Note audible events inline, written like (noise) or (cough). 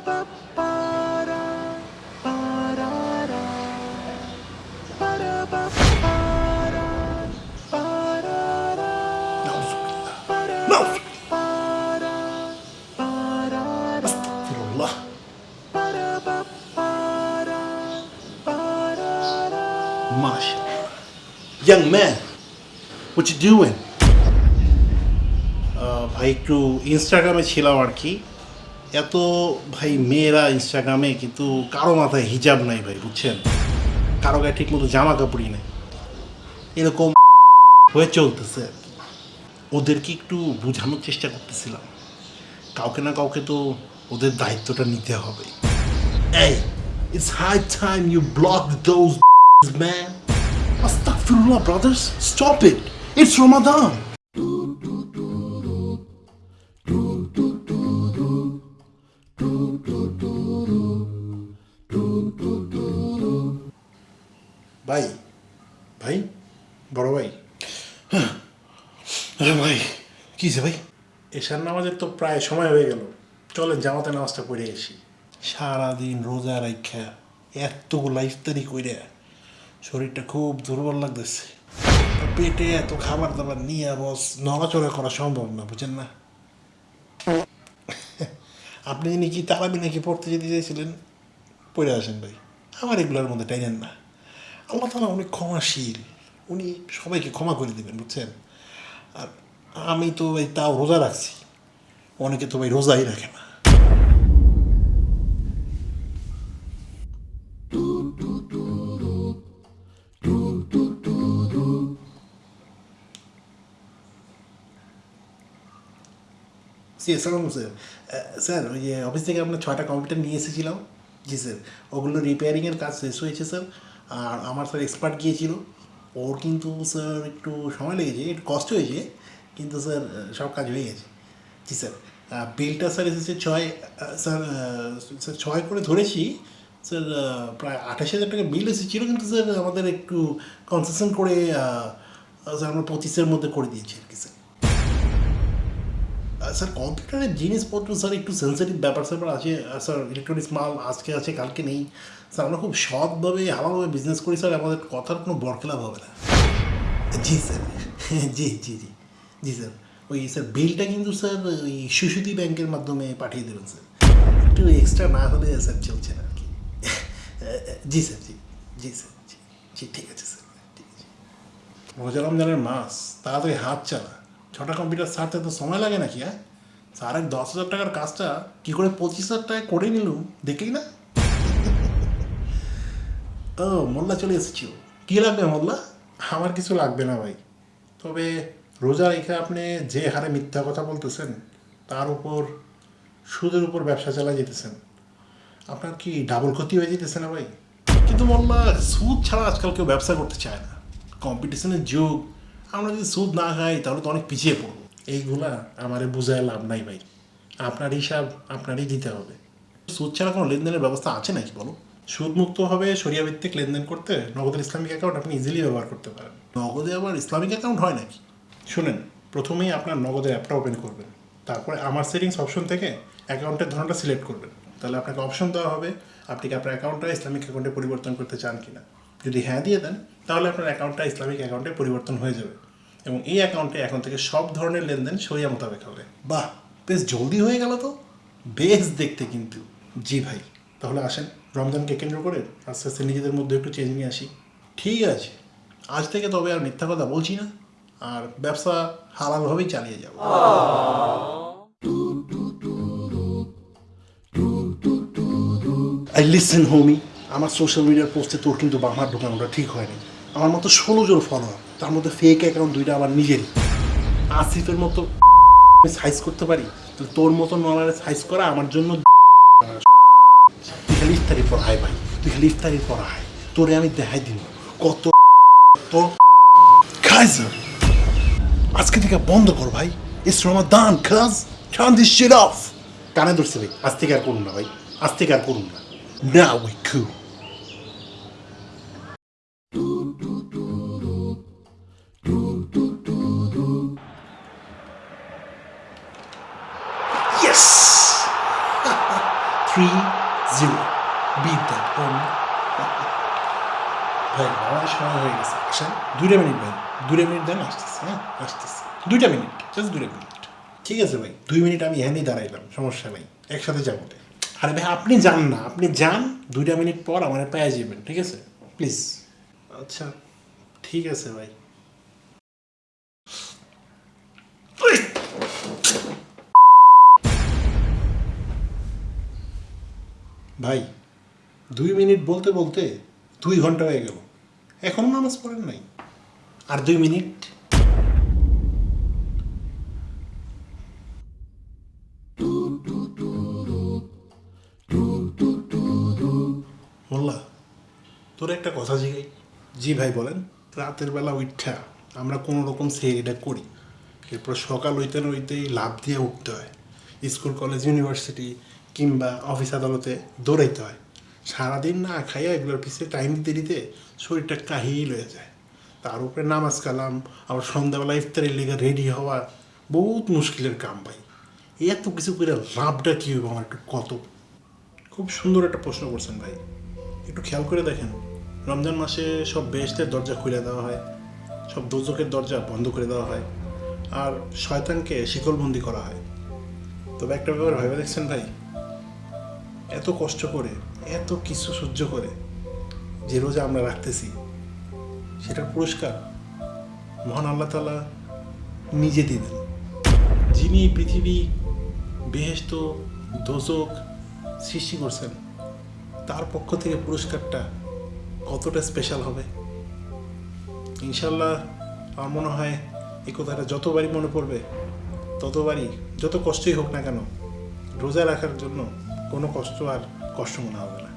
MashaAllah. Young man, what you doing? ভাই একটু ইনস্টাগ্রামে ছিলাম আর কি এত ভাই মেয়েরা ইনস্টাগ্রামে কিন্তু কারও মাথায় হিজাব নাই ভাই, বুঝছেন? কারও গায়ে ঠিক মতো জামা কাপড়ই নেই। এরকম হয়ে চলতেছে। ওদেরকে একটু বোঝানোর চেষ্টা করতেছিলাম। কাউকে না কাউকে তো ওদের দায়িত্বটা নিতে হবে। এই it's high time you block those man আস্তাগফিরুল্লাহ brothers stop it it's Ramadan ভাই ভাই বড় ভাই। হ্যাঁ। ভাই কি যে ভাই? এশার নামাজের তো প্রায় সময় হয়ে গেল। চলেন জামাতে নামাজটা পড়ে আসি। সারাদিন রোজা রাখা এতগুলা ইফতারি কইরে শরীরটা খুব দুর্বল লাগতেছে। পেটে এত খাবার দাবার নিয়ে বস নড়াচড়া করা সম্ভব না বুঝেন না? আপনি নাকি তারাবি নাকি পড়তে যেতে চাইছিলেন? পড়ে আসেন ভাই। আমার এগুলোর মধ্যে টাইনেন না। আল্লাহ তালা অনেক ক্ষমাশীল। উনি সবাইকে ক্ষমা করে দেবেন, বুঝছেন? আর আমি তো ভাই তাও রোজা রাখছি। অনেকে তো ভাই রোজাই রাখে না। স্যার। ওই অফিস থেকে আপনার ছয়টা কম্পিউটার নিয়ে এসেছিলাম। জি, স্যার, ওগুলো রিপেয়ারিংয়ের কাজ শেষ হয়েছে, স্যার। আর আমার স্যার এক্সপার্ট গিয়েছিল। ওর কিন্তু স্যার একটু সময় লেগেছে, একটু কষ্ট হয়েছে, কিন্তু স্যার সব কাজ হয়ে গেছে। জি স্যার বিলটা স্যার এসেছে ছয় স্যার স্যার ছয় করে ধরেছি। স্যার প্রায় আঠাশ হাজার টাকা বিল এসেছিল, কিন্তু স্যার আমাদের একটু কনসেশন করে স্যার আমরা পঁচিশের মধ্যে করে দিয়েছি আর কি স্যার। স্যার কম্পিউটারের জিনিসপত্র স্যার, একটু সেন্সিটিভ ব্যাপার স্যাপার আছে স্যার ইলেকট্রনিক্স মাল আজকে আছে, কালকে নেই। স্যার, আমরা খুব সৎভাবে হালাভাবে বিজনেস করি, স্যার, আমাদের কথার কোনো বরখেলাপ হবে না। জি, স্যার, (laughs) জি জি জি জি, স্যার। ওই, স্যার বিলটা কিন্তু, স্যার, ওই শিশুদি ব্যাংকের মাধ্যমে পাঠিয়ে দেবেন, স্যার। একটু এক্সট্রা না হলে, স্যার, চলছে না আর কি। (laughs) জি, স্যার, জি জি, স্যার, জি জি, ঠিক আছে, স্যার, ঠিক আছে। রোজা রমজানের মাস, তাড়াতাড়ি হাত চালা। ছটা কম্পিউটার সারতে তো সময় লাগে নাকি হ্যাঁ? স্যার দশ হাজার টাকার কাজটা কী করে পঁচিশ হাজার টাকা করে নিলুম? দেখলি না? ও, মোল্লা চলে এসেছি কী লাগবে মোল্লা? আমার কিছু লাগবে না ভাই। তবে রোজা রেখে আপনি যে হারে মিথ্যা কথা বলতেছেন, তার উপর সুদের উপর ব্যবসা চালা যেতেছেন, আপনার কি ডাবল ক্ষতি হয়ে যেতেছে না ভাই? কিন্তু মোল্লা, সুদ ছাড়া আজকাল কেউ ব্যবসা করতে চায় না। কম্পিটিশনের যুগ আমরা যদি সুদ না খাই, তাহলে তো অনেক পিছিয়ে পড়ব। এইগুলা আমারে বুঝায় লাভ নাই ভাই। আপনার হিসাব আপনারই দিতে হবে। সুদ ছাড়া কোনো লেনদেনের ব্যবস্থা আছে নাকি বলো? সুদমুক্তভাবে সরিয়া ভিত্তিক লেনদেন করতে নগদের ইসলামিক অ্যাকাউন্ট আপনি ইজিলি ব্যবহার করতে পারেন। নগদে আবার ইসলামিক অ্যাকাউন্ট হয় নাকি? শুনেন, প্রথমেই আপনার নগদের অ্যাপটা ওপেন করবেন। তারপরে আমার সেটিংস অপশন থেকে অ্যাকাউন্টের ধরনটা সিলেক্ট করবেন। তাহলে আপনাকে অপশন দেওয়া হবে, আপনি কি আপনার অ্যাকাউন্টটা ইসলামিক অ্যাকাউন্টে পরিবর্তন করতে চান কিনা। যদি হ্যাঁ দিয়ে দেন তাহলে আপনার অ্যাকাউন্টটা ইসলামিক অ্যাকাউন্টে পরিবর্তন হয়ে যাবে। এবং এই অ্যাকাউন্টে এখন থেকে সব ধরনের লেনদেন সরিয়া মোতাবেক হবে। বাহ, বেশ জলদি হয়ে গেল তো? বেশ দেখতে কিন্তু। জি ভাই, তাহলে আসেন, রমজানকে কেন্দ্র করে আস্তে আস্তে নিজেদের মধ্যে একটু চেঞ্জ নিয়ে আসি। ঠিক আছে, আজ থেকে তবে আর মিথ্যা কথা বলছি না, আর ব্যবসা হালালভাবেই চালিয়ে যাব। আই লিসেন হোমি আমার সোশ্যাল মিডিয়ার পোস্টে তোর কিন্তু বামার ঢোকানোটা ঠিক হয়নি। আমার মতো ষোলো জন ফলোয়ার তার মধ্যে ফেক অ্যাকাউন্ট দুইটা আমার নিজেরই। আসিফের মতো সাইজ করতে পারি? তোর মতো নলারে সাইজ করা আমার জন্য ইফতারি পর হাই ভাই, তুই খালি ইফতারি পড়ায় তোরে আমি দেখাই দিন কত আজকে থেকে বন্ধ কর ভাই দান খাজ কানে ধরছে ভাই, আজ থেকে আর করুন না ভাই, আজ থেকে আর করুন না। না উই 3-0 বিট দেন ভাই বাবা সময় হয়ে গেছে আসেন দুটো মিনিট ভাই দুটো মিনিট দেন আসতেছি হ্যাঁ আসতেছি দুইটা মিনিট জাস্ট দুটো মিনিট ঠিক আছে ভাই, দুই মিনিট আমি এখানেই দাঁড়াইলাম, সমস্যা নেই, একসাথে যাব। আরে ভাই, আপনি যান না, আপনি যান, দুইটা মিনিট পর আমার পায়ে যাবেন, ঠিক আছে? প্লিজ আচ্ছা ঠিক আছে ভাই। ভাই, দুই মিনিট বলতে বলতে দুই ঘণ্টা হয়ে গেল। এখনও নামাজ পড়েন নাই। আর দুই মিনিট। মোল্লা, তোর একটা কথা জিগাই। জি ভাই বলেন, রাতের বেলা উঠা আমরা কোনো রকম এটা করি। এরপর সকাল হইতে হইতেই লাভ দিয়ে উঠতে হয়। স্কুল, কলেজ, ইউনিভার্সিটি কিংবা অফিস আদালতে দৌড়াইতে হয়। সারাদিন না খাইয়া এগুলোর পিছিয়ে টাইম দিতে দিতে শরীরটা কাহিল হয়ে যায়। তার উপরে নামাজ কালাম, আবার সন্ধ্যাবেলা ইফতারের লেগে রেডি হওয়া বহুত মুশকিলের কাম ভাই। এত কিছু করে লাভটা কী হবে আমার একটু কত? খুব সুন্দর একটা প্রশ্ন করছেন ভাই। একটু খেয়াল করে দেখেন, রমজান মাসে সব বেহেস্তের দরজা খুলে দেওয়া হয়, সব দোজকের দরজা বন্ধ করে দেওয়া হয়, আর শয়তানকে শিকলবন্দি করা হয়। তবে একটা ব্যাপার ভেবে দেখছেন ভাই এত কষ্ট করে, এত কিছু সহ্য করে যে রোজা আমরা রাখতেছি, সেটার পুরস্কার মহান আল্লাহ তালা নিজে দিবেন যিনি পৃথিবী বেহেস্ত দোজক সৃষ্টি করছেন, তার পক্ষ থেকে পুরস্কারটা কতটা স্পেশাল হবে? ইনশাল্লাহ আমার মনে হয় এই কথাটা যতবারই মনে পড়বে, ততবারই, যত কষ্টই হোক না কেন, রোজা রাখার জন্য কোনো কষ্ট আর কষ্ট মনে হবে না।